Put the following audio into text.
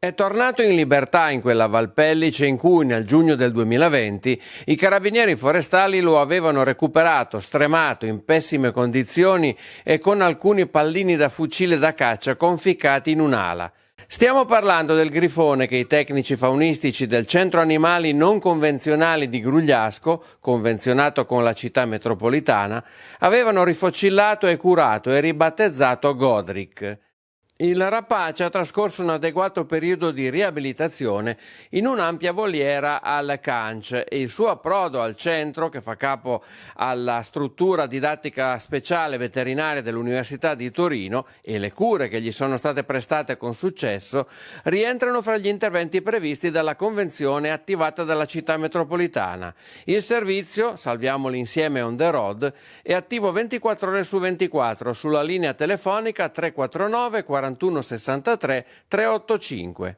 È tornato in libertà in quella Valpellice in cui nel giugno del 2020 i carabinieri forestali lo avevano recuperato stremato in pessime condizioni e con alcuni pallini da fucile da caccia conficcati in un'ala. Stiamo parlando del grifone che i tecnici faunistici del Centro Animali Non Convenzionali di Grugliasco, convenzionato con la città metropolitana, avevano rifocillato e curato e ribattezzato Godric. Il rapace ha trascorso un adeguato periodo di riabilitazione in un'ampia voliera al CANC e il suo approdo al centro, che fa capo alla struttura didattica speciale veterinaria dell'Università di Torino, e le cure che gli sono state prestate con successo, rientrano fra gli interventi previsti dalla convenzione attivata dalla città metropolitana. Il servizio, salviamoli insieme on the road, è attivo 24 ore su 24 sulla linea telefonica 349 40 41 63 385.